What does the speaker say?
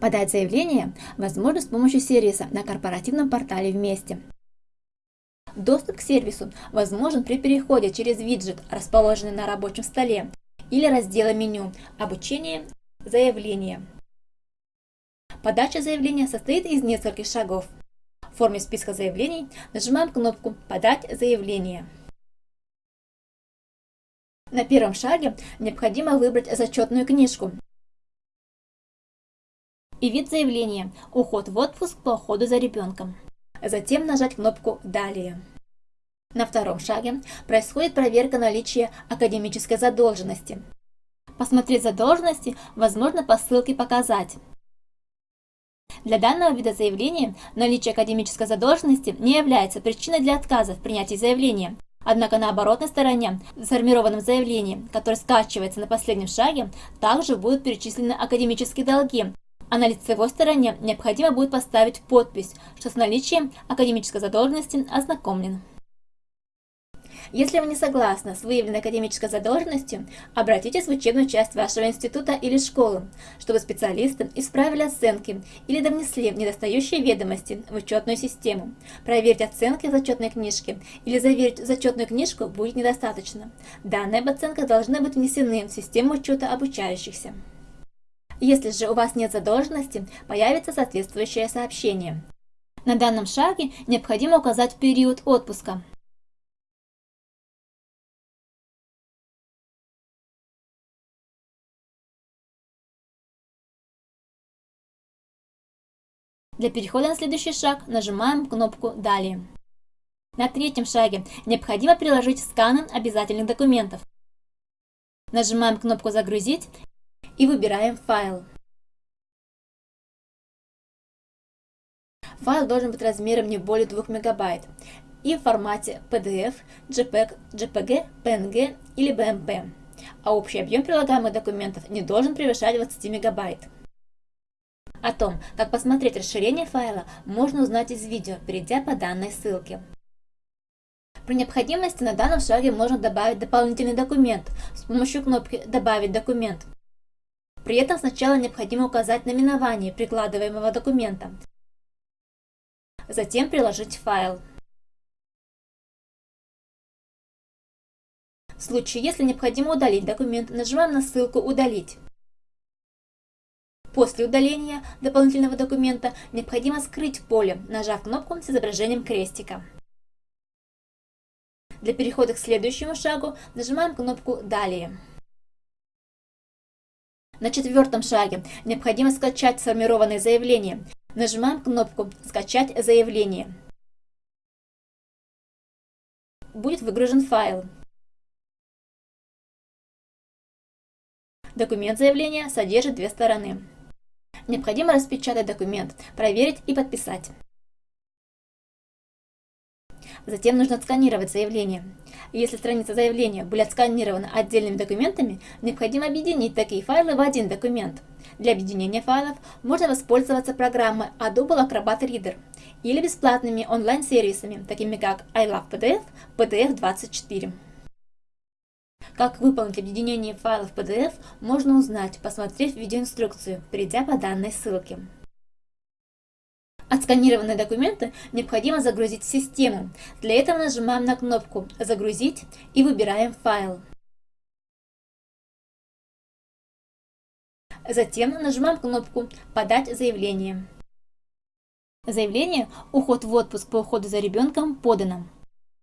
Подать заявление возможно с помощью сервиса на корпоративном портале «Вместе». Доступ к сервису возможен при переходе через виджет, расположенный на рабочем столе, или раздела меню «Обучение. Заявление». Подача заявления состоит из нескольких шагов. В форме списка заявлений нажимаем кнопку «Подать заявление». На первом шаге необходимо выбрать зачетную книжку и вид заявления «Уход в отпуск по уходу за ребенком». Затем нажать кнопку «Далее». На втором шаге происходит проверка наличия академической задолженности. Посмотреть задолженности возможно по ссылке «Показать». Для данного вида заявления наличие академической задолженности не является причиной для отказа в принятии заявления. Однако на оборотной стороне, в сформированном заявлении, которое скачивается на последнем шаге, также будут перечислены академические долги, а на лицевой стороне необходимо будет поставить подпись, что с наличием академической задолженности ознакомлен. Если вы не согласны с выявленной академической задолженностью, обратитесь в учебную часть вашего института или школы, чтобы специалисты исправили оценки или довнесли недостающие ведомости в учетную систему. Проверить оценки в зачетной книжке или заверить зачетную книжку будет недостаточно. Данные об оценках должны быть внесены в систему учета обучающихся. Если же у вас нет задолженности, появится соответствующее сообщение. На данном шаге необходимо указать период отпуска. Для перехода на следующий шаг нажимаем кнопку «Далее». На третьем шаге необходимо приложить сканы обязательных документов. Нажимаем кнопку «Загрузить» и выбираем файл. Файл должен быть размером не более 2 мегабайт и в формате PDF, JPEG, JPG, PNG или BMP, а общий объем прилагаемых документов не должен превышать 20 мегабайт. О том, как посмотреть расширение файла, можно узнать из видео, перейдя по данной ссылке. При необходимости на данном шаге можно добавить дополнительный документ с помощью кнопки «Добавить документ». При этом сначала необходимо указать наименование прикладываемого документа, затем приложить файл. В случае, если необходимо удалить документ, нажимаем на ссылку «Удалить». После удаления дополнительного документа необходимо скрыть поле, нажав кнопку с изображением крестика. Для перехода к следующему шагу нажимаем кнопку «Далее». На четвертом шаге необходимо скачать сформированное заявление. Нажимаем кнопку «Скачать заявление». Будет выгружен файл. Документ заявления содержит две стороны. Необходимо распечатать документ, проверить и подписать. Затем нужно отсканировать заявление. Если страницы заявления были отсканированы отдельными документами, необходимо объединить такие файлы в один документ. Для объединения файлов можно воспользоваться программой Adobe Acrobat Reader или бесплатными онлайн-сервисами, такими как iLovePDF, PDF24. Как выполнить объединение файлов PDF, можно узнать, посмотрев видеоинструкцию, перейдя по данной ссылке. Отсканированные документы необходимо загрузить в систему. Для этого нажимаем на кнопку «Загрузить» и выбираем файл. Затем нажимаем кнопку «Подать заявление». Заявление «Уход в отпуск по уходу за ребенком» подано.